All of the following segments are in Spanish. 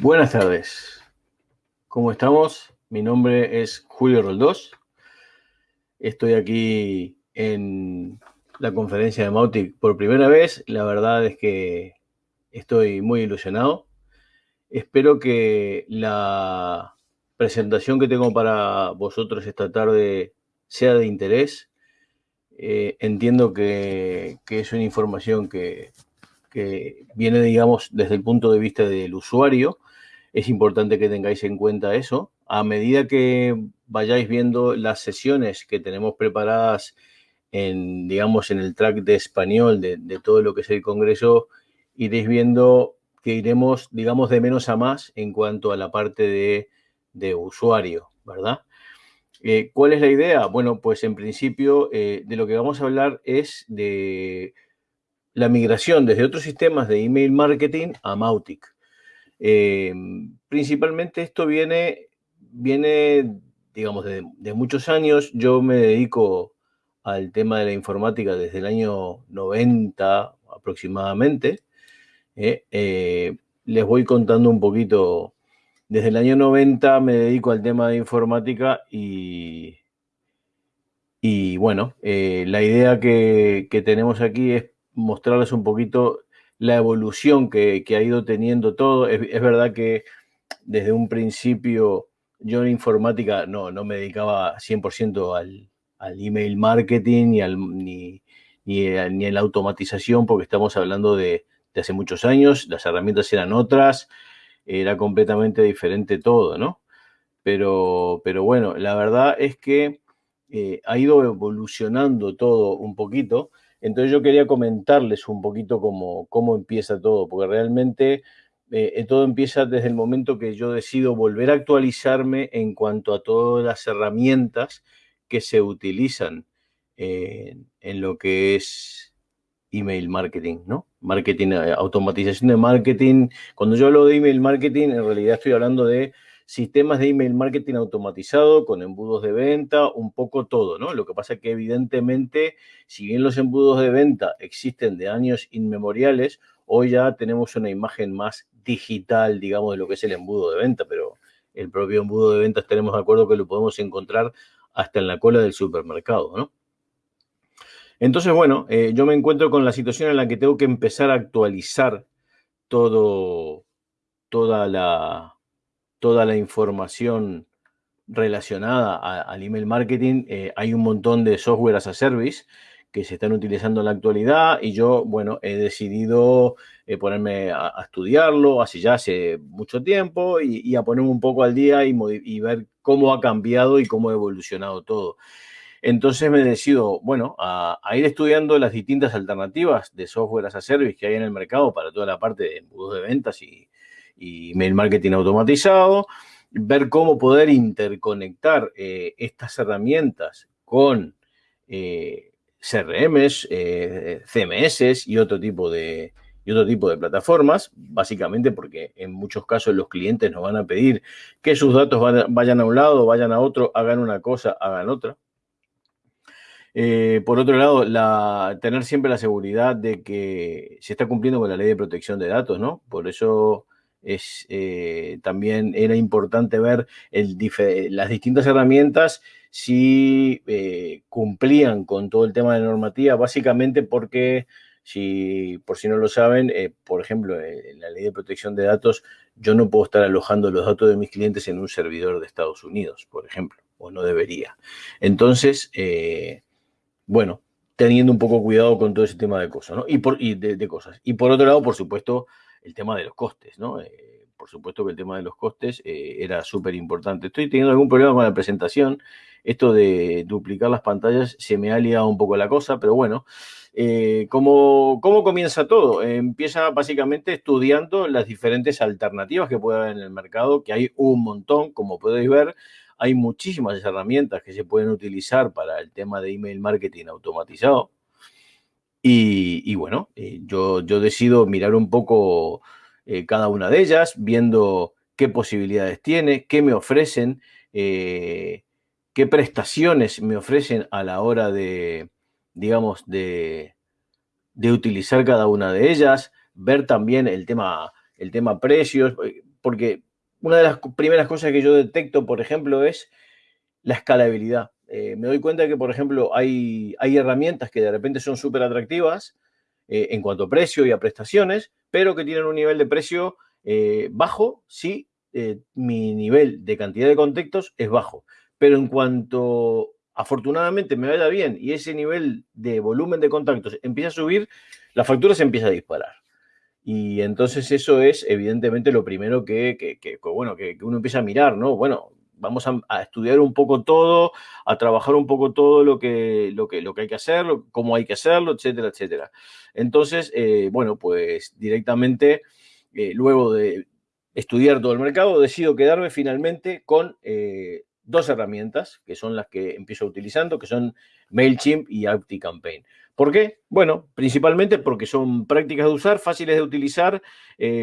Buenas tardes. ¿Cómo estamos? Mi nombre es Julio Roldós. Estoy aquí en la conferencia de Mautic por primera vez. La verdad es que estoy muy ilusionado. Espero que la presentación que tengo para vosotros esta tarde sea de interés. Eh, entiendo que, es una información que, que viene, digamos, desde el punto de vista del usuario. Es importante que tengáis en cuenta eso. A medida que vayáis viendo las sesiones que tenemos preparadas en, digamos, en el track de español de, todo lo que es el Congreso, iréis viendo que iremos, digamos, de menos a más en cuanto a la parte de, usuario, ¿verdad? Eh, ¿Cuál es la idea? Bueno, pues en principio eh, de lo que vamos a hablar es de la migración desde otros sistemas de email marketing a Mautic. Eh, principalmente esto viene, viene digamos, de, muchos años. Yo me dedico al tema de la informática desde el año 90 aproximadamente. Eh, eh, les voy contando un poquito. Desde el año 90 me dedico al tema de informática y, y bueno, la idea que, que tenemos aquí es mostrarles un poquito la evolución que, ha ido teniendo todo. Es, verdad que desde un principio yo en informática no, no me dedicaba 100% al, al, email marketing ni, al, ni, ni, a, la automatización, porque estamos hablando de, hace muchos años, las herramientas eran otras, era completamente diferente todo, ¿no? Pero, pero bueno, la verdad es que eh, ha ido evolucionando todo un poquito entonces yo quería comentarles un poquito cómo, cómo empieza todo, porque realmente eh, todo empieza desde el momento que yo decido volver a actualizarme en cuanto a todas las herramientas que se utilizan en lo que es email marketing, ¿no? Marketing, eh, automatización de marketing. Cuando yo hablo de email marketing, en realidad estoy hablando de sistemas de email marketing automatizado con embudos de venta, un poco todo, ¿no? Lo que pasa es que evidentemente, si bien los embudos de venta existen de años inmemoriales, hoy ya tenemos una imagen más digital, digamos, de lo que es el embudo de venta, pero el propio embudo de ventas tenemos de acuerdo que lo podemos encontrar hasta en la cola del supermercado, ¿no? Entonces, bueno, eh, yo me encuentro con la situación en la que tengo que empezar a actualizar todo, toda la, toda la información relacionada al email marketing. Eh, hay un montón de software as a service que se están utilizando en la actualidad y yo, bueno, he decidido eh, ponerme a, estudiarlo hace ya hace mucho tiempo y, a ponerme un poco al día y, ver cómo ha cambiado y cómo ha evolucionado todo. Entonces me decido, bueno, a, ir estudiando las distintas alternativas de software as a service que hay en el mercado para toda la parte de embudos de ventas y, y mail marketing automatizado, ver cómo poder interconectar eh, estas herramientas con eh, CRMs, eh, CMS y otro tipo de y otro tipo de plataformas, básicamente porque en muchos casos los clientes nos van a pedir que sus datos vayan a un lado, vayan a otro, hagan una cosa, hagan otra. por otro lado, la, tener siempre la seguridad de que se está cumpliendo con la ley de protección de datos, ¿no? Por eso es, eh, también era importante ver las distintas herramientas si eh, cumplían con todo el tema de normativa, básicamente porque, si por si no lo saben, eh, por ejemplo, en la ley de protección de datos, yo no puedo estar alojando los datos de mis clientes en un servidor de Estados Unidos, por ejemplo, o no debería. Entonces, bueno, teniendo un poco cuidado con todo ese tema de cosas, ¿no? Y, por, y de cosas. Y por otro lado, por supuesto, el tema de los costes, ¿no? Eh, por supuesto que el tema de los costes eh, era súper importante. Estoy teniendo algún problema con la presentación. Esto de duplicar las pantallas se me ha liado un poco la cosa, pero bueno, eh, ¿cómo, comienza todo? empieza básicamente estudiando las diferentes alternativas que puede haber en el mercado, que hay un montón, como podéis ver. Hay muchísimas herramientas que se pueden utilizar para el tema de email marketing automatizado. Y, bueno, eh, yo, yo, decido mirar un poco eh, cada una de ellas, viendo qué posibilidades tiene, qué me ofrecen, eh, qué prestaciones me ofrecen a la hora de, digamos, de, de, utilizar cada una de ellas, ver también el tema, el tema precios. porque una de las primeras cosas que yo detecto, por ejemplo, es la escalabilidad. Eh, me doy cuenta que, por ejemplo, hay, hay herramientas que de repente son súper atractivas eh, en cuanto a precio y a prestaciones, pero que tienen un nivel de precio eh, bajo si mi nivel de cantidad de contactos es bajo. Pero en cuanto afortunadamente me vaya bien y ese nivel de volumen de contactos empieza a subir, la factura se empieza a disparar. Y entonces eso es evidentemente lo primero que, bueno, que, uno empieza a mirar, ¿no? Bueno, vamos a, estudiar un poco todo, a trabajar un poco todo lo que, lo que, lo que hay que hacer, cómo hay que hacerlo, etcétera, etcétera. Entonces, eh, bueno, pues directamente, eh, luego de estudiar todo el mercado, decido quedarme finalmente con eh, dos herramientas, que son las que empiezo utilizando, que son MailChimp y ActiCampaign. ¿Por qué? Bueno, principalmente porque son prácticas de usar, fáciles de utilizar,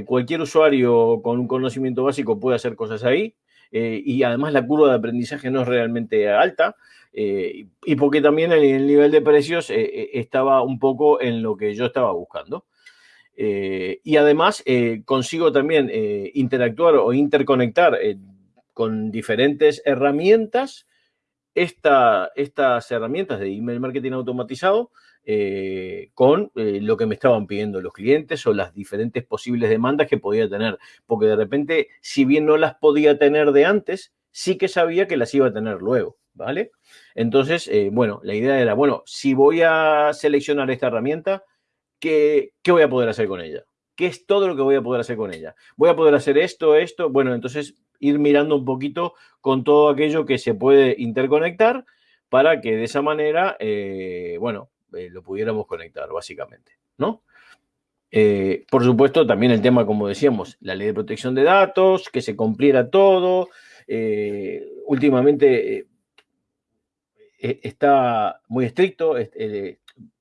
cualquier usuario con un conocimiento básico puede hacer cosas ahí eh, y además la curva de aprendizaje no es realmente alta eh, y porque también el, nivel de precios estaba un poco en lo que yo estaba buscando. y además consigo también interactuar o interconectar con diferentes herramientas, estas herramientas de email marketing automatizado eh, con eh, lo que me estaban pidiendo los clientes o las diferentes posibles demandas que podía tener. Porque de repente, si bien no las podía tener de antes, sí que sabía que las iba a tener luego, ¿vale? Entonces, eh, bueno, la idea era, bueno, si voy a seleccionar esta herramienta, ¿qué, ¿qué voy a poder hacer con ella? ¿Qué es todo lo que voy a poder hacer con ella? Voy a poder hacer esto, esto. Bueno, entonces ir mirando un poquito con todo aquello que se puede interconectar para que de esa manera, bueno, eh, lo pudiéramos conectar, básicamente, ¿no? Eh, por supuesto, también el tema, como decíamos, la ley de protección de datos, que se cumpliera todo. últimamente está muy estricto,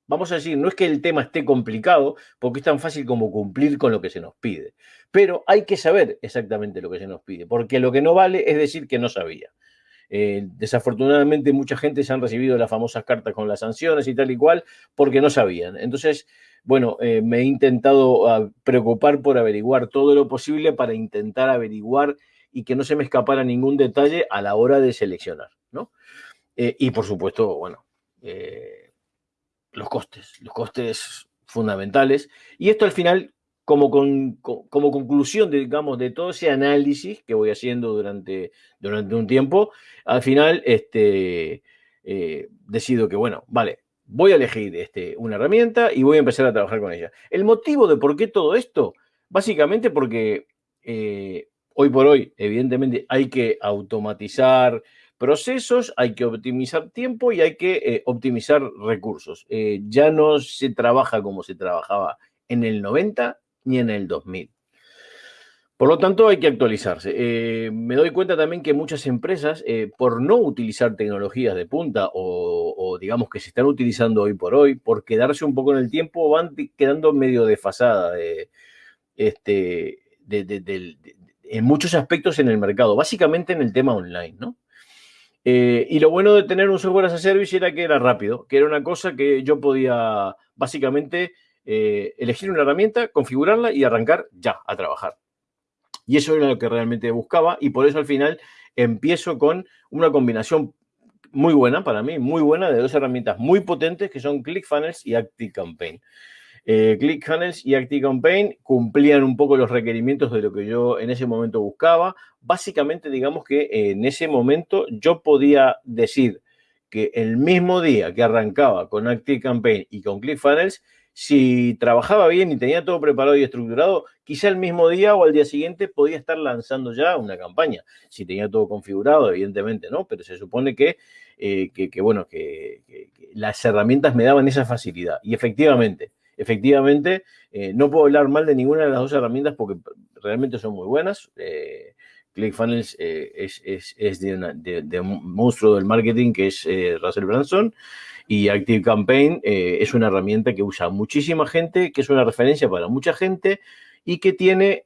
vamos a decir, no es que el tema esté complicado, porque es tan fácil como cumplir con lo que se nos pide. Pero hay que saber exactamente lo que se nos pide, porque lo que no vale es decir que no sabía. Eh, desafortunadamente mucha gente se han recibido las famosas cartas con las sanciones y tal y cual porque no sabían. Entonces, bueno, eh, me he intentado ah, preocupar por averiguar todo lo posible para intentar averiguar y que no se me escapara ningún detalle a la hora de seleccionar, ¿no? Eh, y por supuesto, bueno, los costes, los costes fundamentales. Y esto al final, como, como conclusión, de, digamos, de todo ese análisis que voy haciendo durante, durante un tiempo, al final este, eh, decido que, bueno, vale, voy a elegir este, una herramienta y voy a empezar a trabajar con ella. El motivo de por qué todo esto, básicamente porque eh, hoy por hoy, evidentemente, hay que automatizar procesos, hay que optimizar tiempo y hay que eh, optimizar recursos. Ya no se trabaja como se trabajaba en el 90 ni en el 2000. Por lo tanto, hay que actualizarse. Eh, me doy cuenta también que muchas empresas, por no utilizar tecnologías de punta o, digamos que se están utilizando hoy por hoy, por quedarse un poco en el tiempo, van quedando medio desfasadas este, en muchos aspectos en el mercado, básicamente en el tema online, ¿no? Eh, y lo bueno de tener un software as a service era que era rápido, que era una cosa que yo podía básicamente eh, elegir una herramienta, configurarla y arrancar ya a trabajar. Y eso era lo que realmente buscaba y por eso al final empiezo con una combinación muy buena para mí, muy buena de dos herramientas muy potentes que son ClickFunnels y ActiveCampaign. Eh, ClickFunnels y ActiveCampaign cumplían un poco los requerimientos de lo que yo en ese momento buscaba. Básicamente, digamos que en ese momento yo podía decir que el mismo día que arrancaba con ActiveCampaign y con ClickFunnels, si trabajaba bien y tenía todo preparado y estructurado, quizá el mismo día o al día siguiente podía estar lanzando ya una campaña. Si tenía todo configurado, evidentemente no, pero se supone que, eh, que, bueno, que las herramientas me daban esa facilidad. Y efectivamente, efectivamente, eh, no puedo hablar mal de ninguna de las dos herramientas porque realmente son muy buenas. Eh, ClickFunnels eh, es, de, un monstruo del marketing que es Russell Branson y ActiveCampaign es una herramienta que usa muchísima gente, que es una referencia para mucha gente y que tiene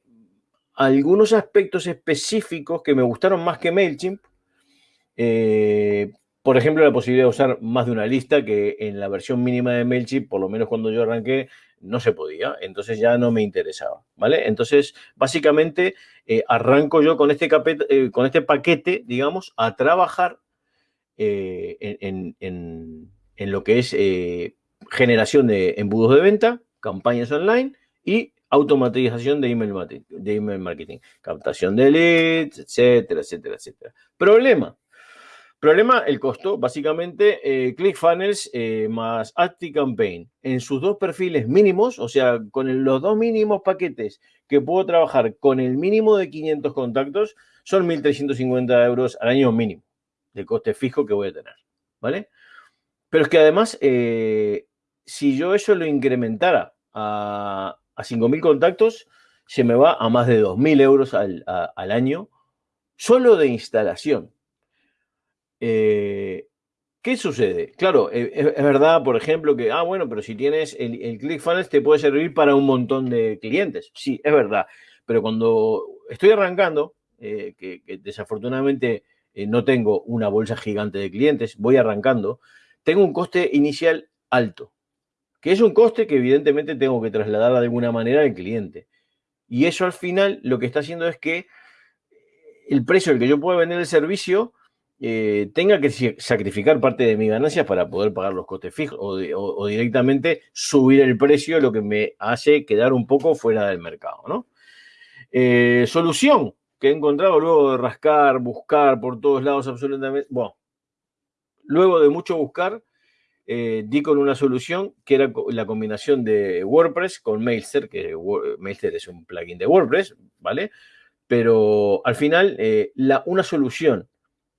algunos aspectos específicos que me gustaron más que MailChimp. Por ejemplo, la posibilidad de usar más de una lista que en la versión mínima de MailChimp, por lo menos cuando yo arranqué, no se podía. Entonces ya no me interesaba, ¿vale? Entonces, básicamente, eh, arranco yo con este, eh, con este paquete, digamos, a trabajar eh, en, en, lo que es generación de embudos de venta, campañas online y automatización de email, de email marketing, captación de leads, etcétera, etcétera, etcétera. Problema. Problema, el costo. Básicamente, eh, ClickFunnels eh, más ActiveCampaign en sus dos perfiles mínimos, o sea, con los dos mínimos paquetes que puedo trabajar con el mínimo de 500 contactos, son 1.350 euros al año mínimo de coste fijo que voy a tener. ¿Vale? Pero es que además, eh, si yo eso lo incrementara a, a 5.000 contactos, se me va a más de 2.000 euros al, año solo de instalación. Eh, ¿Qué sucede? Claro, eh, es, verdad, por ejemplo, que, ah, bueno, pero si tienes el, el ClickFunnels te puede servir para un montón de clientes. Sí, es verdad. Pero cuando estoy arrancando, eh, que, desafortunadamente no tengo una bolsa gigante de clientes, voy arrancando, tengo un coste inicial alto que es un coste que evidentemente tengo que trasladar de alguna manera al cliente. Y eso al final lo que está haciendo es que el precio al que yo puedo vender el servicio eh, tenga que sacrificar parte de mis ganancias para poder pagar los costes fijos o, directamente subir el precio, lo que me hace quedar un poco fuera del mercado. ¿no? Eh, solución que he encontrado luego de rascar, buscar por todos lados absolutamente, bueno, luego de mucho buscar, eh, di con una solución que era la combinación de WordPress con Mailster, que Mailster es un plugin de WordPress, ¿vale? Pero al final, eh, la, una solución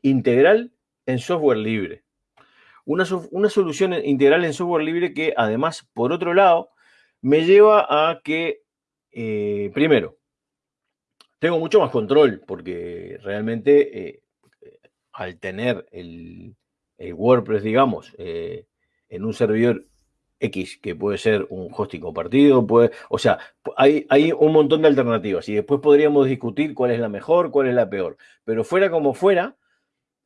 integral en software libre. Una, una, solución integral en software libre que además, por otro lado, me lleva a que, eh, primero, tengo mucho más control porque realmente al tener el, el WordPress, digamos, en un servidor X, que puede ser un hosting compartido, puede, o sea, hay, hay un montón de alternativas y después podríamos discutir cuál es la mejor, cuál es la peor. Pero fuera como fuera,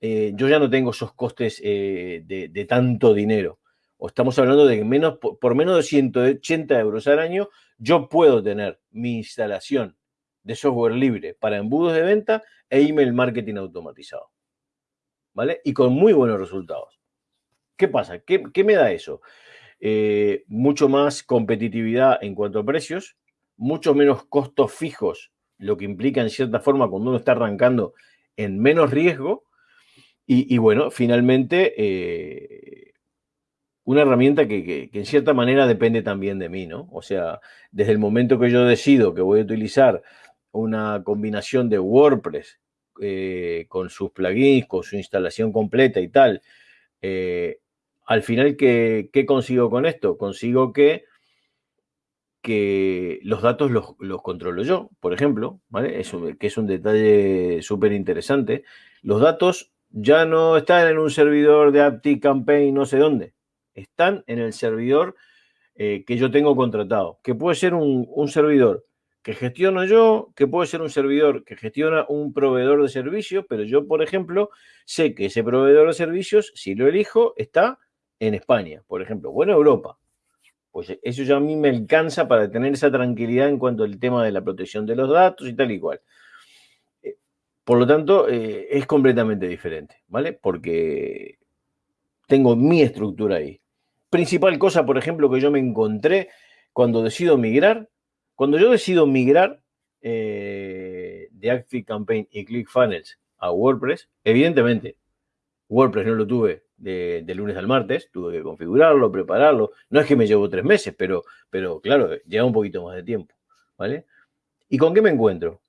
eh, yo ya no tengo esos costes eh, de, tanto dinero. O estamos hablando de que menos, por, menos de 180 euros al año, yo puedo tener mi instalación de software libre para embudos de venta e email marketing automatizado. ¿Vale? Y con muy buenos resultados. ¿Qué pasa? ¿Qué, me da eso? Eh, mucho más competitividad en cuanto a precios, mucho menos costos fijos, lo que implica en cierta forma cuando uno está arrancando en menos riesgo. Y, bueno, finalmente, eh, una herramienta que, en cierta manera depende también de mí, ¿no? O sea, desde el momento que yo decido que voy a utilizar una combinación de WordPress eh, con sus plugins, con su instalación completa y tal, al final, ¿qué, consigo con esto? Consigo que, que los datos los, controlo yo, por ejemplo, ¿vale? que es un detalle súper interesante. Los datos ya no están en un servidor de Apti Campaign no sé dónde. Están en el servidor eh, que yo tengo contratado, que puede ser un, un servidor que gestiono yo, que puede ser un servidor que gestiona un proveedor de servicios, pero yo, por ejemplo, sé que ese proveedor de servicios, si lo elijo, está en España, por ejemplo, o en Europa. Pues eso ya a mí me alcanza para tener esa tranquilidad en cuanto al tema de la protección de los datos y tal y cual. Por lo tanto, eh, es completamente diferente, ¿vale? Porque tengo mi estructura ahí. Principal cosa, por ejemplo, que yo me encontré cuando decido migrar, cuando yo decido migrar eh, de Active Campaign y ClickFunnels a WordPress, evidentemente, WordPress no lo tuve de, lunes al martes, tuve que configurarlo, prepararlo. No es que me llevo tres meses, pero, pero claro, lleva un poquito más de tiempo, ¿vale? ¿Y con qué me encuentro?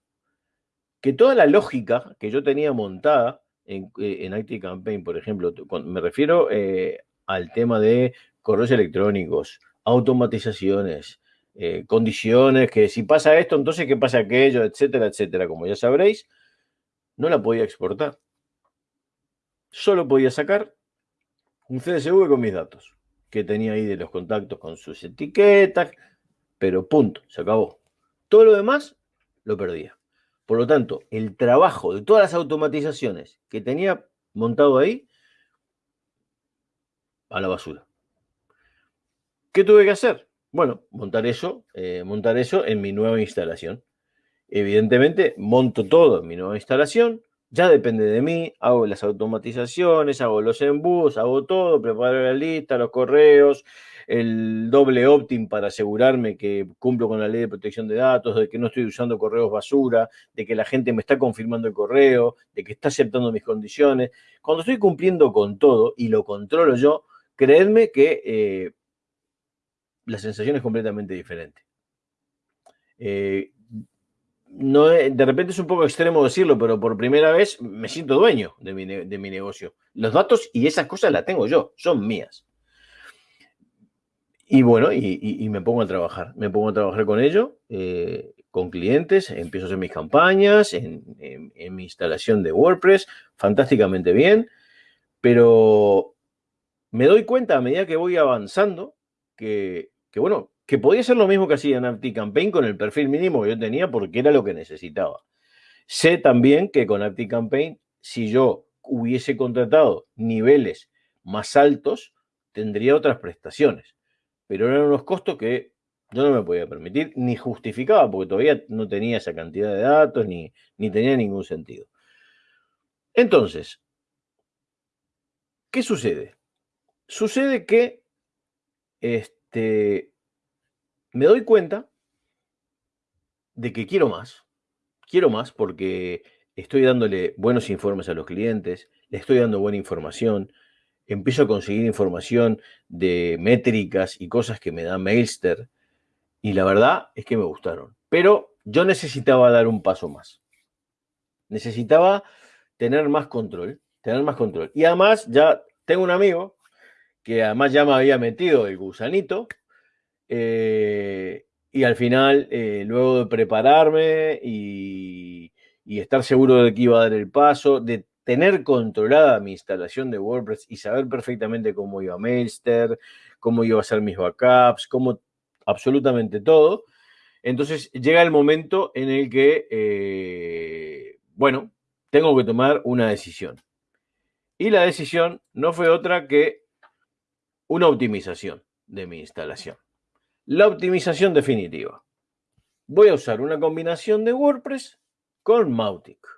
Que toda la lógica que yo tenía montada en, eh, en Campaign, por ejemplo, me refiero eh, al tema de correos electrónicos, automatizaciones, eh, condiciones, que si pasa esto, entonces qué pasa aquello, etcétera, etcétera, como ya sabréis, no la podía exportar. Solo podía sacar un CSV con mis datos, que tenía ahí de los contactos con sus etiquetas, pero punto, se acabó. Todo lo demás lo perdía. Por lo tanto, el trabajo de todas las automatizaciones que tenía montado ahí, a la basura. ¿Qué tuve que hacer? Bueno, montar eso, eh, montar eso en mi nueva instalación. Evidentemente, monto todo en mi nueva instalación, ya depende de mí, hago las automatizaciones, hago los embudos, hago todo, preparo la lista, los correos, el doble opt-in para asegurarme que cumplo con la ley de protección de datos, de que no estoy usando correos basura, de que la gente me está confirmando el correo, de que está aceptando mis condiciones. Cuando estoy cumpliendo con todo y lo controlo yo, creedme que eh, la sensación es completamente diferente. Eh, no, de repente es un poco extremo decirlo, pero por primera vez me siento dueño de mi, de mi negocio. Los datos y esas cosas las tengo yo, son mías. Y bueno, y, me pongo a trabajar. Me pongo a trabajar con ello, eh, con clientes, empiezo a hacer mis campañas, en, mi instalación de WordPress, fantásticamente bien, pero me doy cuenta a medida que voy avanzando que, que bueno, que podía ser lo mismo que hacía en Campaign con el perfil mínimo que yo tenía porque era lo que necesitaba. Sé también que con Campaign, si yo hubiese contratado niveles más altos, tendría otras prestaciones pero eran unos costos que yo no me podía permitir, ni justificaba, porque todavía no tenía esa cantidad de datos, ni, ni tenía ningún sentido. Entonces, ¿qué sucede? Sucede que este, me doy cuenta de que quiero más. Quiero más porque estoy dándole buenos informes a los clientes, le estoy dando buena información, empiezo a conseguir información de métricas y cosas que me da Mailster. Y la verdad es que me gustaron. Pero yo necesitaba dar un paso más. Necesitaba tener más control, tener más control. Y además ya tengo un amigo que además ya me había metido el gusanito. Eh, y al final, eh, luego de prepararme y, y, estar seguro de que iba a dar el paso, de tener controlada mi instalación de WordPress y saber perfectamente cómo iba Mailster, cómo iba a hacer mis backups, cómo absolutamente todo. Entonces llega el momento en el que, eh, bueno, tengo que tomar una decisión. Y la decisión no fue otra que una optimización de mi instalación. La optimización definitiva. Voy a usar una combinación de WordPress con Mautic.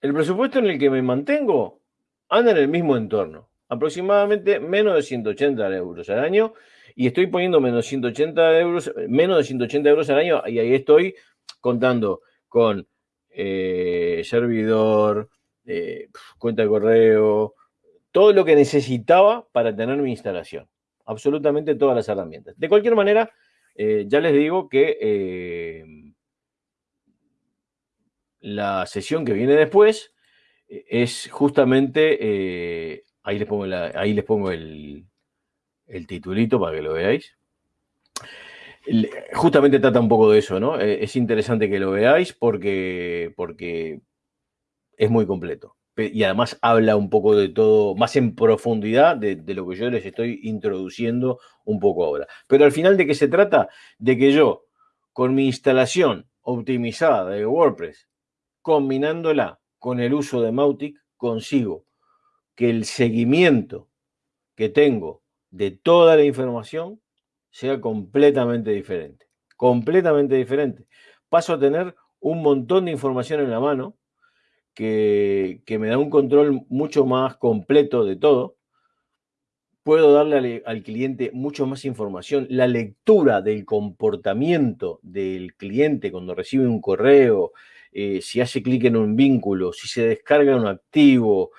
El presupuesto en el que me mantengo anda en el mismo entorno, aproximadamente menos de 180 euros al año, y estoy poniendo menos, 180 euros, menos de 180 euros al año, y ahí estoy contando con eh, servidor, eh, cuenta de correo, todo lo que necesitaba para tener mi instalación. Absolutamente todas las herramientas. De cualquier manera, eh, ya les digo que la sesión que viene después eh, es justamente, eh, ahí les pongo, ahí les pongo el, el, titulito para que lo veáis. Justamente trata un poco de eso, ¿no? Eh, es interesante que lo veáis porque, porque es muy completo. Y además habla un poco de todo, más en profundidad de, de lo que yo les estoy introduciendo un poco ahora. Pero al final, ¿de qué se trata? De que yo, con mi instalación optimizada de WordPress, combinándola con el uso de Mautic, consigo que el seguimiento que tengo de toda la información sea completamente diferente. Completamente diferente. Paso a tener un montón de información en la mano que, me da un control mucho más completo de todo. Puedo darle al cliente mucho más información. La lectura del comportamiento del cliente cuando recibe un correo, eh, si hace clic en un vínculo, si se descarga un activo,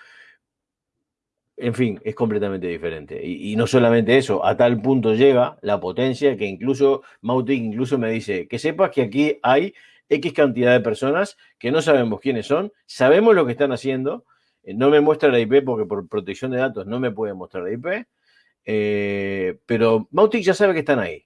en fin, es completamente diferente. Y, no solamente eso, a tal punto llega la potencia que incluso Mautic incluso me dice que sepas que aquí hay X cantidad de personas que no sabemos quiénes son, sabemos lo que están haciendo, eh, no me muestra la IP porque por protección de datos no me puede mostrar la IP, eh, pero Mautic ya sabe que están ahí,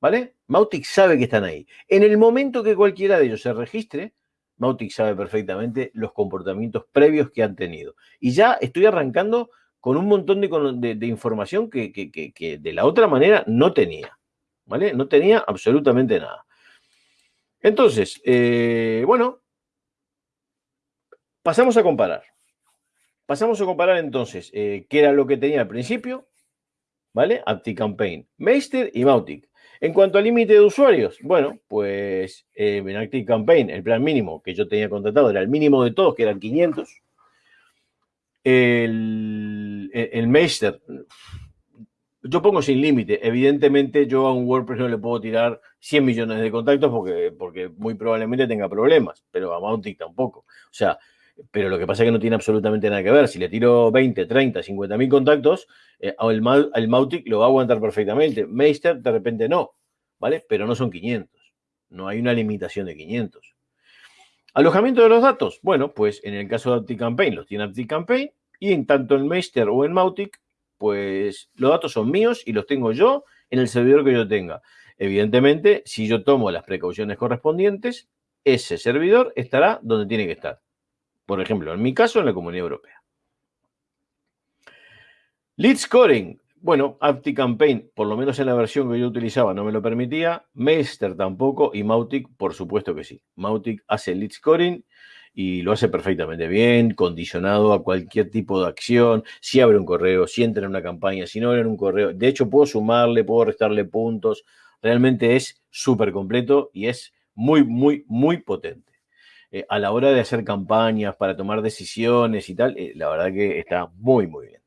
¿vale? Mautic sabe que están ahí. En el momento que cualquiera de ellos se registre, Mautic sabe perfectamente los comportamientos previos que han tenido. Y ya estoy arrancando con un montón de, información que, de la otra manera no tenía. ¿Vale? No tenía absolutamente nada. Entonces, eh, bueno, pasamos a comparar. pasamos a comparar entonces eh, qué era lo que tenía al principio, ¿vale? ActiveCampaign, Meister y Mautic. En cuanto al límite de usuarios, bueno, pues eh, en ActiveCampaign el plan mínimo que yo tenía contratado era el mínimo de todos, que eran 500. El, el Meister yo pongo sin límite. Evidentemente, yo a un WordPress no le puedo tirar 100 millones de contactos porque, porque muy probablemente tenga problemas, pero a Mautic tampoco. O sea, pero lo que pasa es que no tiene absolutamente nada que ver. Si le tiro 20, 30, 50 mil contactos, eh, el, Mautic lo va a aguantar perfectamente. Meister de repente no, ¿vale? Pero no son 500. No hay una limitación de 500. Alojamiento de los datos. Bueno, pues en el caso de ActiveCampaign los tiene ActiveCampaign y en tanto en Meister o en Mautic pues los datos son míos y los tengo yo en el servidor que yo tenga. Evidentemente, si yo tomo las precauciones correspondientes, ese servidor estará donde tiene que estar. Por ejemplo, en mi caso, en la Comunidad Europea. Lead Scoring. Bueno, ActiveCampaign, por lo menos en la versión que yo utilizaba, no me lo permitía. Meister tampoco y Mautic, por supuesto que sí. Mautic hace Lead Scoring y lo hace perfectamente bien, condicionado a cualquier tipo de acción. Si abre un correo, si entra en una campaña, si no abre un correo. De hecho, puedo sumarle, puedo restarle puntos. Realmente es súper completo y es muy, muy, muy potente. Eh, a la hora de hacer campañas, para tomar decisiones y tal, eh, la verdad que está muy, muy bien.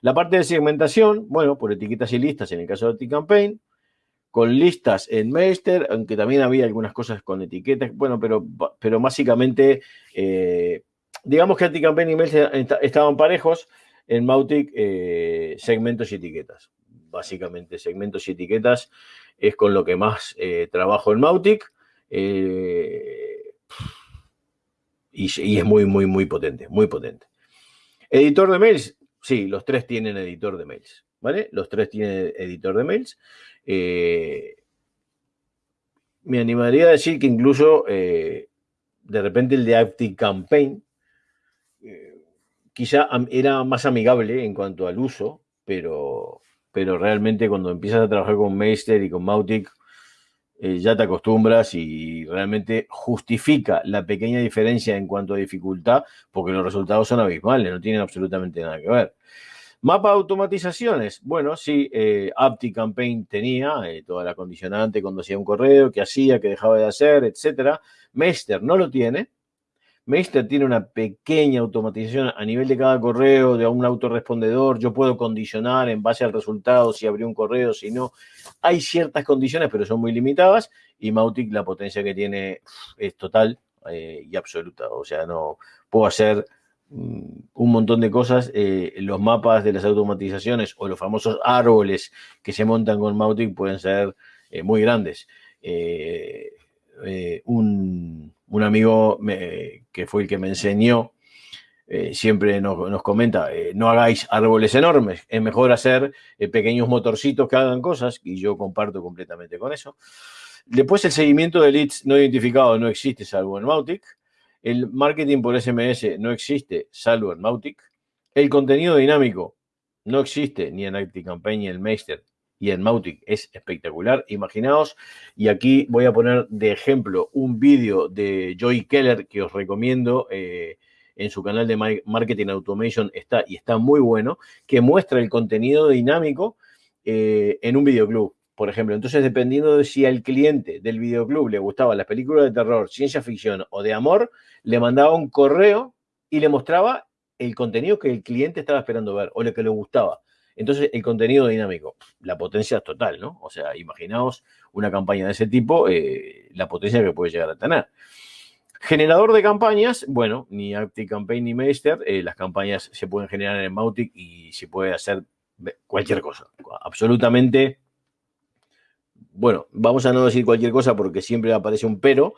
La parte de segmentación, bueno, por etiquetas y listas en el caso de T-Campaign, con listas en Meister, aunque también había algunas cosas con etiquetas, bueno, pero, pero básicamente, eh, digamos que AntiCampaign y Meister estaban parejos, en Mautic segmentos y etiquetas. Básicamente, segmentos y etiquetas es con lo que más trabajo en Mautic. Y, es muy, muy, muy potente, muy potente. Editor de mails, sí, los tres tienen editor de mails, ¿vale? Los tres tienen editor de mails. Eh, me animaría a decir que incluso eh, de repente el de Active Campaign eh, quizá era más amigable en cuanto al uso, pero, pero realmente cuando empiezas a trabajar con Meister y con Mautic, ya te acostumbras y realmente justifica la pequeña diferencia en cuanto a dificultad, porque los resultados son abismales, no tienen absolutamente nada que ver. Mapa automatizaciones. Bueno, sí, eh, AptiCampaign tenía eh, toda la condicionante cuando hacía un correo, qué hacía, qué dejaba de hacer, etcétera. Meister no lo tiene. Meister tiene una pequeña automatización a nivel de cada correo, de un autorrespondedor. Yo puedo condicionar en base al resultado si abrió un correo, si no. Hay ciertas condiciones, pero son muy limitadas. Y Mautic, la potencia que tiene es total eh, y absoluta. O sea, no puedo hacer Mm, un montón de cosas, eh, los mapas de las automatizaciones o los famosos árboles que se montan con Mautic pueden ser eh, muy grandes. Eh, un, amigo que fue el que me enseñó siempre nos, comenta, no hagáis árboles enormes, es mejor hacer pequeños motorcitos que hagan cosas y yo comparto completamente con eso. Después el seguimiento de leads no identificados no existe salvo en Mautic. El marketing por SMS no existe, salvo en Mautic. El contenido dinámico no existe ni en ActiveCampaign ni en Meister y en Mautic es espectacular. Imaginaos, y aquí voy a poner de ejemplo un vídeo de Joy Keller que os recomiendo. Eh, en su canal de Marketing Automation está y está muy bueno, que muestra el contenido dinámico eh, en un videoclub por ejemplo. Entonces, dependiendo de si al cliente del videoclub le gustaba las películas de terror, ciencia ficción o de amor, le mandaba un correo y le mostraba el contenido que el cliente estaba esperando ver o lo que le gustaba. Entonces, el contenido dinámico, la potencia es total, ¿no? O sea, imaginaos una campaña de ese tipo, eh, la potencia que puede llegar a tener. Generador de campañas, bueno, ni ActiveCampaign ni Meister, eh, las campañas se pueden generar en Mautic y se puede hacer cualquier cosa, absolutamente bueno, vamos a no decir cualquier cosa porque siempre aparece un pero,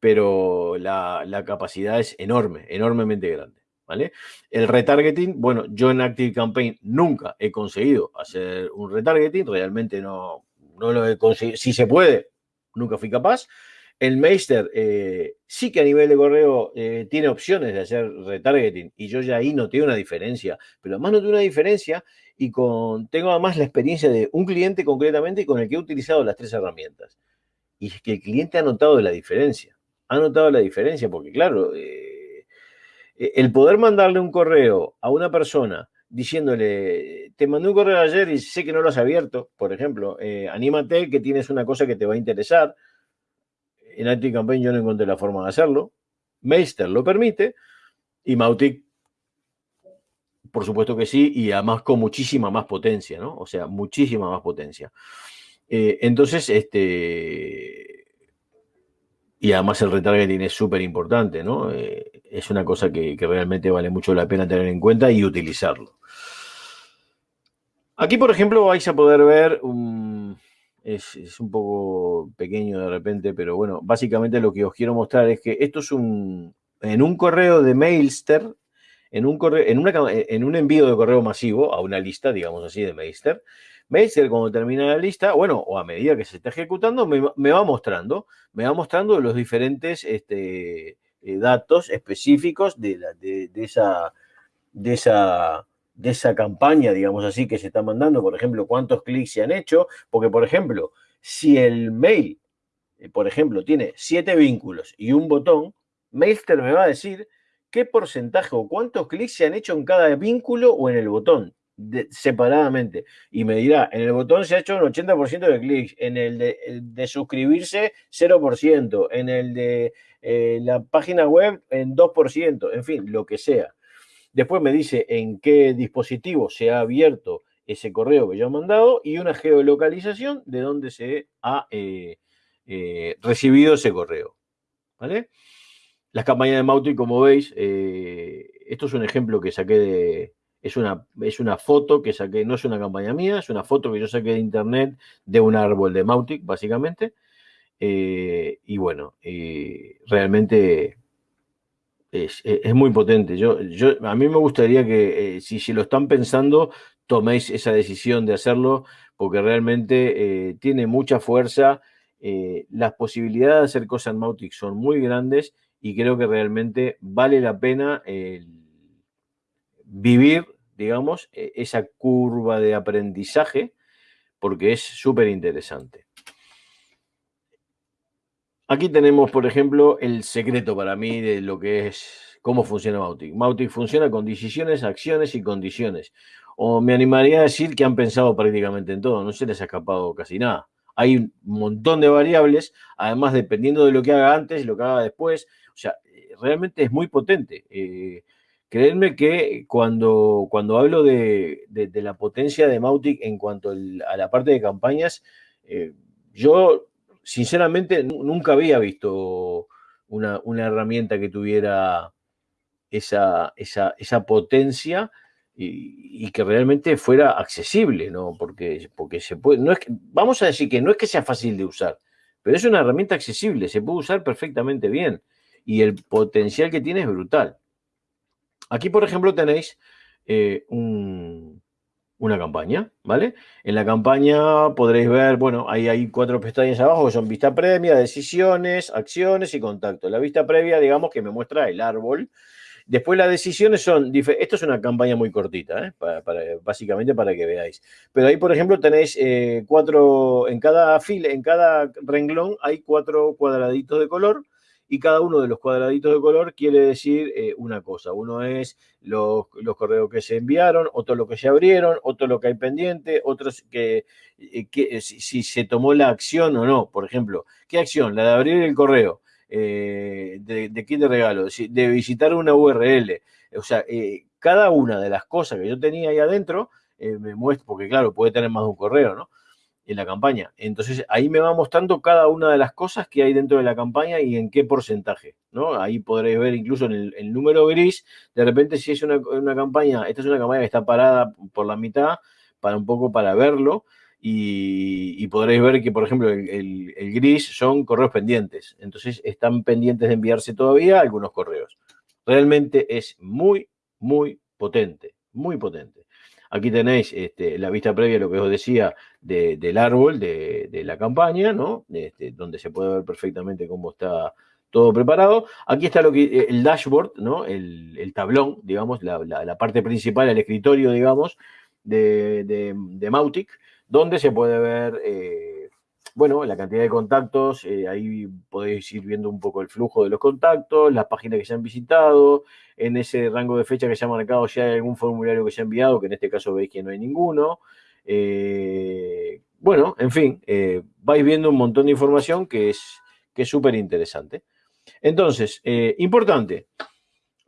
pero la, capacidad es enorme, enormemente grande. ¿Vale? El retargeting, bueno, yo en Active Campaign nunca he conseguido hacer un retargeting, realmente no, no lo he conseguido. Si se puede, nunca fui capaz. El Meister eh, sí que a nivel de correo eh, tiene opciones de hacer retargeting y yo ya ahí noté una diferencia, pero además noté una diferencia y con, tengo además la experiencia de un cliente concretamente con el que he utilizado las tres herramientas. Y es que el cliente ha notado la diferencia. Ha notado la diferencia porque, claro, eh, el poder mandarle un correo a una persona diciéndole, te mandé un correo ayer y sé que no lo has abierto, por ejemplo, eh, anímate que tienes una cosa que te va a interesar. En Anti-Campaign yo no encontré la forma de hacerlo. Meister lo permite y Mautic, por supuesto que sí, y además con muchísima más potencia, ¿no? O sea, muchísima más potencia. Eh, entonces, este, y además el retargeting es súper importante, ¿no? Eh, es una cosa que, realmente vale mucho la pena tener en cuenta y utilizarlo. Aquí, por ejemplo, vais a poder ver, es, un poco pequeño de repente, pero bueno, básicamente lo que os quiero mostrar es que esto es un, en un correo de Mailster, en un, correo, en, una, en un envío de correo masivo a una lista, digamos así, de Mailster, Mailster cuando termina la lista, bueno, o a medida que se está ejecutando, me, va mostrando, me va mostrando los diferentes este, eh, datos específicos de, de, esa, de, esa, de esa campaña, digamos así, que se está mandando. Por ejemplo, cuántos clics se han hecho, porque, por ejemplo, si el mail, eh, por ejemplo, tiene siete vínculos y un botón, Mailster me va a decir qué porcentaje o cuántos clics se han hecho en cada vínculo o en el botón separadamente y me dirá, en el botón se ha hecho un 80% de clics, en el de, suscribirse 0%, en el de eh, la página web en 2%, en fin, lo que sea. Después me dice en qué dispositivo se ha abierto ese correo que yo he mandado y una geolocalización de dónde se ha eh, eh, recibido ese correo. ¿Vale? Las campañas de Mautic, como veis, esto es un ejemplo que saqué de, es una, es una foto que saqué, no es una campaña mía, es una foto que yo saqué de internet de un árbol de Mautic, básicamente. Eh, y bueno, eh, realmente es, muy potente. Yo, yo, a mí me gustaría que, eh, si, si, lo están pensando, toméis esa decisión de hacerlo, porque realmente tiene mucha fuerza. las posibilidades de hacer cosas en Mautic son muy grandes y creo que realmente vale la pena vivir, digamos, e, esa curva de aprendizaje, porque es súper interesante. Aquí tenemos, por ejemplo, el secreto para mí de lo que es, cómo funciona Mautic. Mautic funciona con decisiones, acciones y condiciones. O me animaría a decir que han pensado prácticamente en todo, no se les ha escapado casi nada. Hay un montón de variables, además dependiendo de lo que haga antes, lo que haga después. O sea, eh, realmente es muy potente. Eh, Creedme que cuando, cuando hablo de, la potencia de Mautic en cuanto a la parte de campañas, eh, yo sinceramente nunca había visto una, herramienta que tuviera esa, esa, potencia y, que realmente fuera accesible, ¿no? Porque, porque se puede, no es vamos a decir que no es que sea fácil de usar, pero es una herramienta accesible, se puede usar perfectamente bien y el potencial que tiene es brutal. Aquí, por ejemplo, tenéis eh, una campaña, ¿vale? En la campaña podréis ver, bueno, ahí hay cuatro pestañas abajo que son vista previa, decisiones, acciones y contacto. La vista previa, digamos, que me muestra el árbol. Después las decisiones son, esto es una campaña muy cortita, ¿eh? básicamente para que veáis. Pero ahí, por ejemplo, tenéis eh, cuatro, en cada fila, en cada renglón hay cuatro cuadraditos de color y cada uno de los cuadraditos de color quiere decir eh, una cosa. Uno es los, correos que se enviaron, otro lo que se abrieron, otro lo que hay pendiente, otros que, eh, eh, si, se tomó la acción o no. Por ejemplo, ¿qué acción? La de abrir el correo. de, de kit de regalo, de visitar una URL. O sea, cada una de las cosas que yo tenía ahí adentro me muestra, porque claro, puede tener más de un correo, ¿no? En la campaña. Entonces ahí me va mostrando cada una de las cosas que hay dentro de la campaña y en qué porcentaje, ¿no? Ahí podréis ver incluso en el, número gris, de repente si es una, campaña, esta es una campaña que está parada por la mitad, para un poco para verlo, y, podréis ver que, por ejemplo, el, el, gris son correos pendientes. Entonces están pendientes de enviarse todavía algunos correos. Realmente es muy, muy potente, muy potente. Aquí tenéis este, la vista previa, lo que os decía, del árbol de, la campaña, ¿no? Este, donde se puede ver perfectamente cómo está todo preparado. Aquí está eh, el dashboard, ¿no? El, tablón, digamos, la, parte principal, el escritorio, digamos, de, Mautic, donde se puede ver, eh, bueno, la cantidad de contactos, eh, ahí podéis ir viendo un poco el flujo de los contactos, las páginas que se han visitado, en ese rango de fecha que se ha marcado ya hay algún formulario que se ha enviado, que en este caso veis que no hay ninguno. Eh, bueno, en fin, eh, vais viendo un montón de información que es que es súper interesante. Entonces, importante,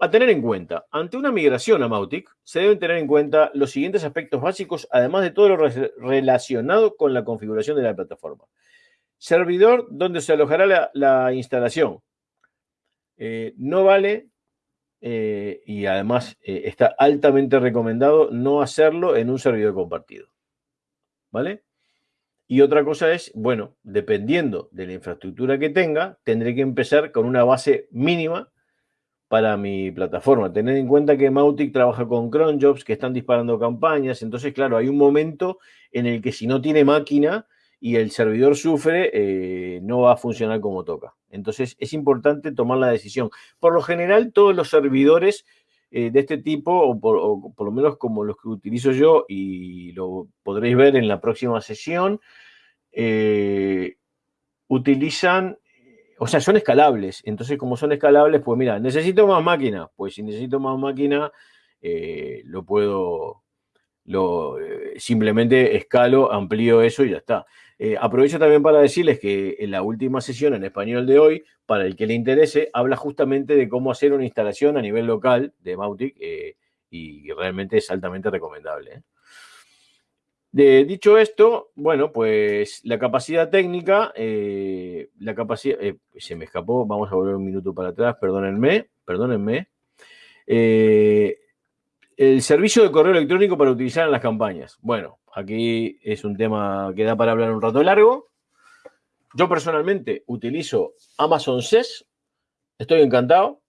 a tener en cuenta, ante una migración a Mautic, se deben tener en cuenta los siguientes aspectos básicos, además de todo lo relacionado con la configuración de la plataforma. Servidor donde se alojará la, instalación. Eh, no vale, eh, y además eh, está altamente recomendado, no hacerlo en un servidor compartido. ¿Vale? Y otra cosa es, bueno, dependiendo de la infraestructura que tenga, tendré que empezar con una base mínima para mi plataforma. Tened en cuenta que Mautic trabaja con cronjobs que están disparando campañas. Entonces, claro, hay un momento en el que si no tiene máquina y el servidor sufre, eh, no va a funcionar como toca. Entonces, es importante tomar la decisión. Por lo general, todos los servidores eh, de este tipo, o por, lo menos como los que utilizo yo, y lo podréis ver en la próxima sesión, eh, utilizan o sea, son escalables. Entonces, como son escalables, pues mira, necesito más máquina. Pues si necesito más máquina, lo puedo, lo, simplemente escalo, amplío eso y ya está. Eh, aprovecho también para decirles que en la última sesión en español de hoy, para el que le interese, habla justamente de cómo hacer una instalación a nivel local de Mautic y realmente es altamente recomendable dicho esto, bueno, pues la capacidad técnica, eh, la capacidad, eh, se me escapó, vamos a volver un minuto para atrás, perdónenme, perdónenme. Eh, el servicio de correo electrónico para utilizar en las campañas. Bueno, aquí es un tema que da para hablar un rato largo. Yo personalmente utilizo Amazon SES, estoy encantado.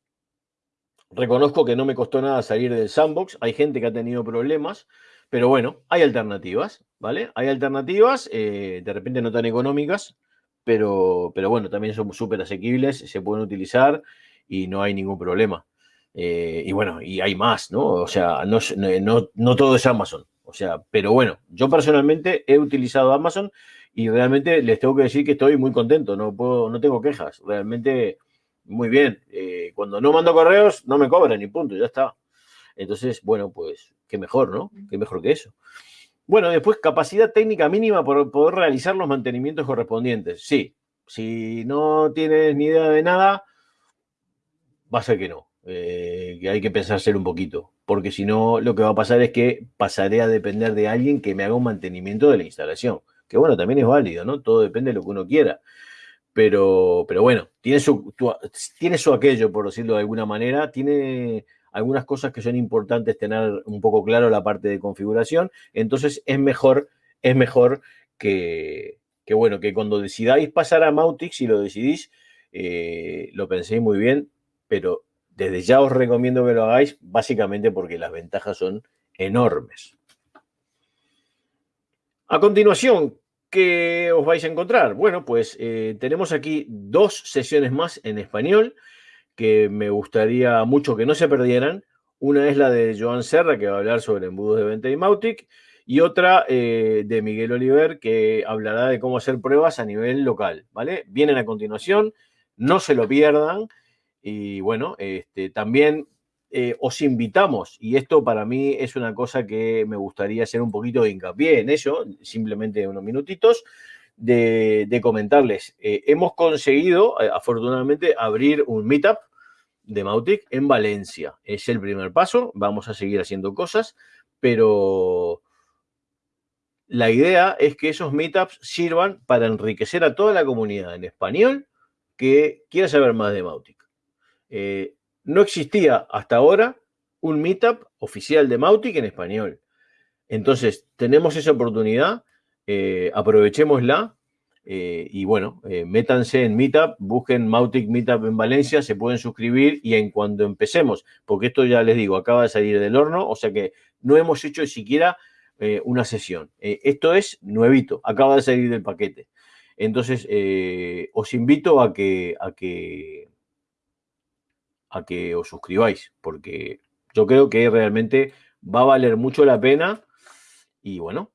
Reconozco que no me costó nada salir del sandbox, hay gente que ha tenido problemas, pero bueno, hay alternativas, ¿vale? Hay alternativas, eh, de repente no tan económicas, pero, pero bueno, también son súper asequibles, se pueden utilizar y no hay ningún problema. Eh, y bueno, y hay más, ¿no? O sea, no, no, no todo es Amazon. O sea, pero bueno, yo personalmente he utilizado Amazon y realmente les tengo que decir que estoy muy contento, no, puedo, no tengo quejas, realmente muy bien. Eh, cuando no mando correos, no me cobran y punto, ya está. Entonces, bueno, pues qué mejor, ¿no? Qué mejor que eso. Bueno, después, capacidad técnica mínima para poder realizar los mantenimientos correspondientes. Sí, si no tienes ni idea de nada, va a ser que no. Eh, que hay que pensárselo un poquito. Porque si no, lo que va a pasar es que pasaré a depender de alguien que me haga un mantenimiento de la instalación. Que bueno, también es válido, ¿no? Todo depende de lo que uno quiera. Pero, pero bueno, tiene su, tiene su aquello, por decirlo de alguna manera. Tiene algunas cosas que son importantes tener un poco claro la parte de configuración. Entonces es mejor, es mejor que, bueno, que cuando decidáis pasar a Mautic, si lo decidís, eh, lo penséis muy bien, pero desde ya os recomiendo que lo hagáis, básicamente porque las ventajas son enormes. A continuación, ¿qué os vais a encontrar? Bueno, pues eh, tenemos aquí dos sesiones más en español que me gustaría mucho que no se perdieran. Una es la de Joan Serra, que va a hablar sobre embudos de venta y Mautic, y otra eh, de Miguel Oliver, que hablará de cómo hacer pruebas a nivel local, ¿vale? Vienen a continuación, no se lo pierdan. Y bueno, este, también eh, os invitamos, y esto para mí es una cosa que me gustaría hacer un poquito de hincapié en ello, simplemente unos minutitos, de, comentarles. Eh, hemos conseguido, afortunadamente, abrir un meetup de Mautic en Valencia. Es el primer paso, vamos a seguir haciendo cosas, pero la idea es que esos meetups sirvan para enriquecer a toda la comunidad en español que quiera saber más de Mautic. Eh, no existía hasta ahora un meetup oficial de Mautic en español. Entonces, tenemos esa oportunidad, eh, aprovechémosla eh, y bueno, eh, métanse en Meetup, busquen Mautic Meetup en Valencia, se pueden suscribir y en cuando empecemos, porque esto ya les digo, acaba de salir del horno, o sea que no hemos hecho siquiera eh, una sesión. esto es nuevito, acaba de salir del paquete. Entonces, os invito a que, a que, a que os suscribáis, porque yo creo que realmente va a valer mucho la pena. Y bueno,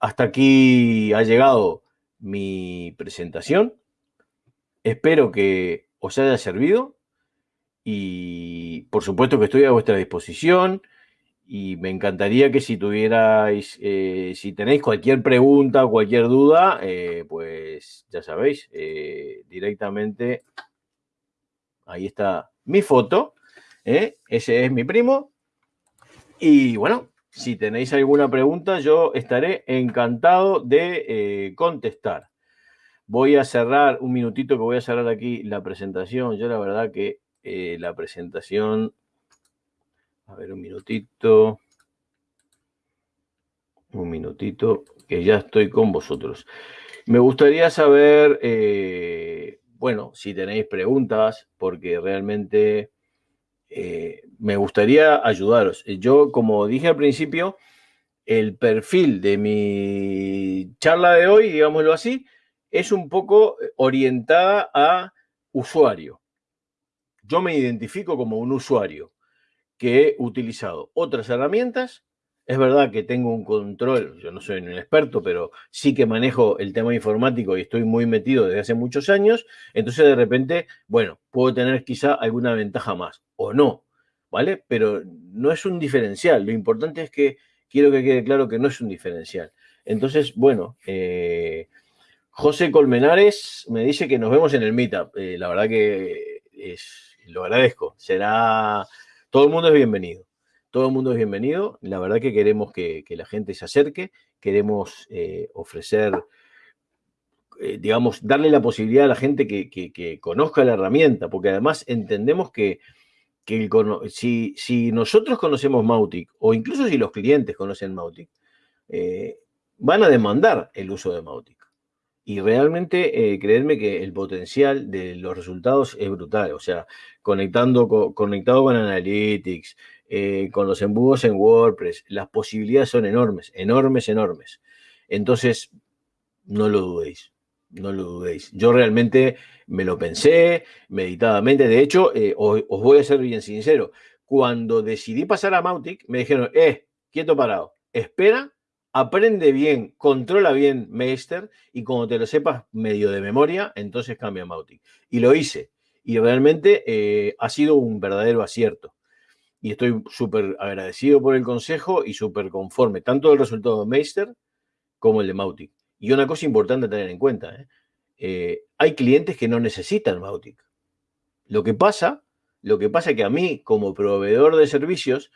hasta aquí ha llegado mi presentación. Espero que os haya servido y por supuesto que estoy a vuestra disposición y me encantaría que si tuvierais, eh, si tenéis cualquier pregunta o cualquier duda, eh, pues ya sabéis, eh, directamente ahí está mi foto, ese es mi primo. Y bueno, si tenéis alguna pregunta, yo estaré encantado de contestar. Voy a cerrar un minutito que voy a cerrar aquí la presentación. Yo la verdad que la presentación a ver, un minutito. Un minutito, que ya estoy con vosotros. Me gustaría saber, eh, bueno, si tenéis preguntas, porque realmente eh, me gustaría ayudaros. Yo, como dije al principio, el perfil de mi charla de hoy, digámoslo así, es un poco orientada a usuario. Yo me identifico como un usuario que he utilizado otras herramientas. Es verdad que tengo un control, yo no soy un experto, pero sí que manejo el tema informático y estoy muy metido desde hace muchos años. Entonces, de repente, bueno, puedo tener quizá alguna ventaja más o no, ¿vale? Pero no es un diferencial. Lo importante es que quiero que quede claro que no es un diferencial. Entonces, bueno, eh, José Colmenares me dice que nos vemos en el Meetup. Eh, la verdad que lo agradezco. Será todo el mundo es bienvenido. Todo el mundo es bienvenido. La verdad que queremos que, la gente se acerque, queremos eh, ofrecer, eh, digamos, darle la posibilidad a la gente que, conozca la herramienta, porque además entendemos que, si, nosotros conocemos Mautic, o incluso si los clientes conocen Mautic, eh, van a demandar el uso de Mautic. Y realmente, creedme que el potencial de los resultados es brutal. O sea, conectando conectado con Analytics, eh, con los embudos en WordPress, las posibilidades son enormes, enormes, enormes. Entonces, no lo dudéis, no lo dudéis. Yo realmente me lo pensé meditadamente. De hecho, eh, os, voy a ser bien sincero. Cuando decidí pasar a Mautic, me dijeron, eh, quieto parado, espera aprende bien, controla bien Meister y como te lo sepas medio de memoria, entonces cambia Mautic. Y lo hice. Y realmente eh, ha sido un verdadero acierto. Y estoy súper agradecido por el consejo y súper conforme, tanto del resultado de Meister como el de Mautic. Y una cosa importante a tener en cuenta, ¿eh? Eh, hay clientes que no necesitan Mautic. Lo que pasa, lo que pasa es que a mí, como proveedor de servicios,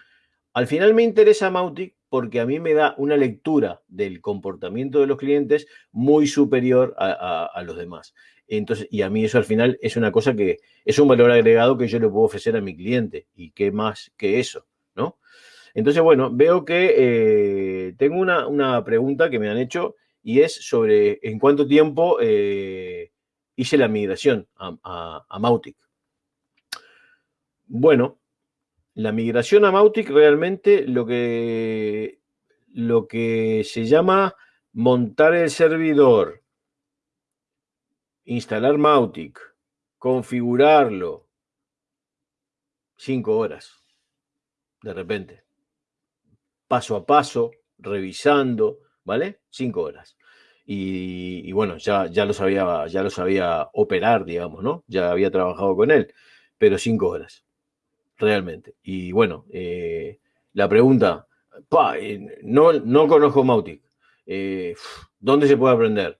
al final me interesa Mautic porque a mí me da una lectura del comportamiento de los clientes muy superior a, los demás. Entonces, y a mí eso al final es una cosa que es un valor agregado que yo le puedo ofrecer a mi cliente. ¿Y qué más que eso? ¿no? Entonces, bueno, veo que eh, tengo una, pregunta que me han hecho y es sobre en cuánto tiempo eh, hice la migración a, a Mautic. Bueno, la migración a Mautic realmente lo que, lo que se llama montar el servidor, instalar Mautic, configurarlo, cinco horas, de repente. Paso a paso, revisando, ¿vale? Cinco horas. Y, bueno, ya, ya, lo sabía, ya lo sabía operar, digamos, ¿no? Ya había trabajado con él, pero cinco horas realmente. Y bueno, eh, la pregunta, eh, no, no conozco Mautic. Eh, ¿Dónde se puede aprender?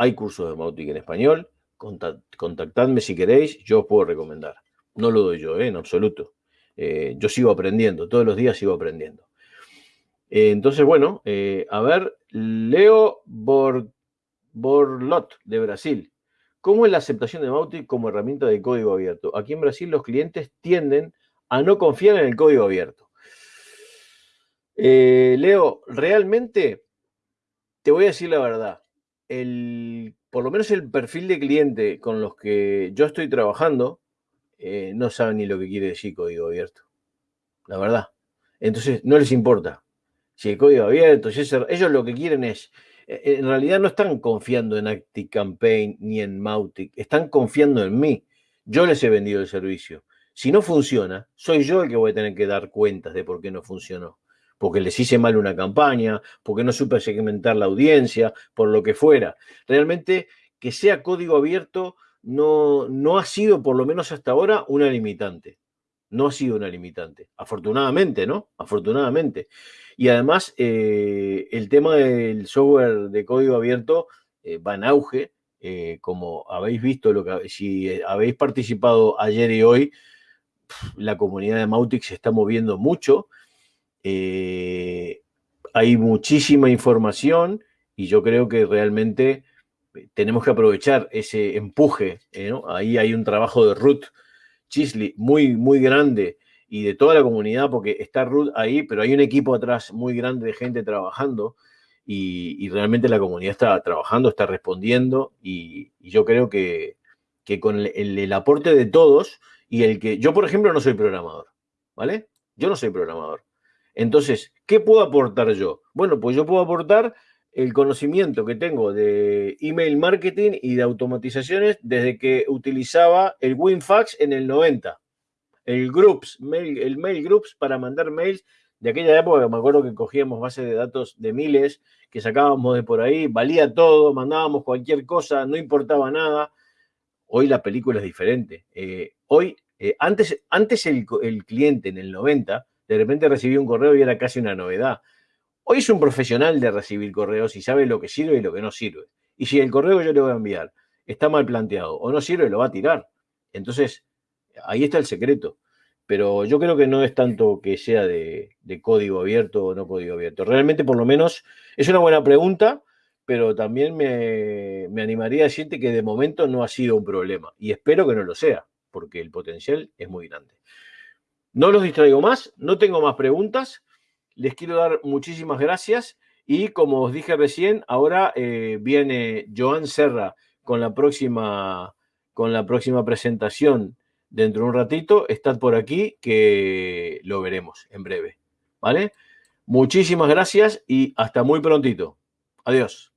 Hay cursos de Mautic en español. contactadme si queréis, yo os puedo recomendar. No lo doy yo, en absoluto. yo sigo aprendiendo, todos los días sigo aprendiendo. entonces, bueno, a ver, Leo Borlot de Brasil. ¿Cómo es la aceptación de Mautic como herramienta de código abierto? Aquí en Brasil los clientes tienden a no confiar en el código abierto. Eh, Leo, realmente te voy a decir la verdad. El, por lo menos el perfil de cliente con los que yo estoy trabajando eh, no saben ni lo que quiere decir código abierto. La verdad. Entonces no les importa. Si el código abierto, si ellos lo que quieren es eh, en realidad no están confiando en ActiveCampaign ni en Mautic, están confiando en mí. Yo les he vendido el servicio. Si no funciona, soy yo el que voy a tener que dar cuentas de por qué no funcionó. Porque les hice mal una campaña, porque no supe segmentar la audiencia, por lo que fuera. Realmente que sea código abierto no, no ha sido, por lo menos hasta ahora, una limitante. No ha sido una limitante. Afortunadamente, ¿no? Afortunadamente. Y además, eh, el tema del software de código abierto eh, va en auge. Eh, como habéis visto, si habéis participado ayer y hoy, la comunidad de Mautic se está moviendo mucho. Hay muchísima información y yo creo que realmente tenemos que aprovechar ese empuje. Ahí hay un trabajo de Ruth Chisley muy, muy grande y de toda la comunidad, porque está Ruth ahí, pero hay un equipo atrás muy grande de gente trabajando y, realmente la comunidad está trabajando, está respondiendo y, yo creo que, con el, aporte de todos y el que yo, por ejemplo, no soy programador, ¿vale? Yo no soy programador. Entonces, ¿qué puedo aportar yo? Bueno, pues yo puedo aportar el conocimiento que tengo de email marketing y de automatizaciones desde que utilizaba el WinFax en el 90 el groups, el mail groups para mandar mails de aquella época, me acuerdo que cogíamos bases de datos de miles, que sacábamos de por ahí, valía todo, mandábamos cualquier cosa, no importaba nada. Hoy la película es diferente. Eh, hoy, eh, antes, antes el, el, cliente en el 90, de repente recibía un correo y era casi una novedad. Hoy es un profesional de recibir correos y sabe lo que sirve y lo que no sirve. Y si el correo que yo le voy a enviar está mal planteado o no sirve, lo va a tirar. Entonces, ahí está el secreto. Pero yo creo que no es tanto que sea de, código abierto o no código abierto. Realmente, por lo menos, es una buena pregunta, pero también me, animaría a decirte que de momento no ha sido un problema. Y espero que no lo sea, porque el potencial es muy grande. No los distraigo más, no tengo más preguntas. Les quiero dar muchísimas gracias. Y como os dije recién, ahora eh, viene Joan Serra con la próxima, con la próxima presentación dentro de un ratito, estad por aquí que lo veremos en breve. ¿Vale? Muchísimas gracias y hasta muy prontito. Adiós.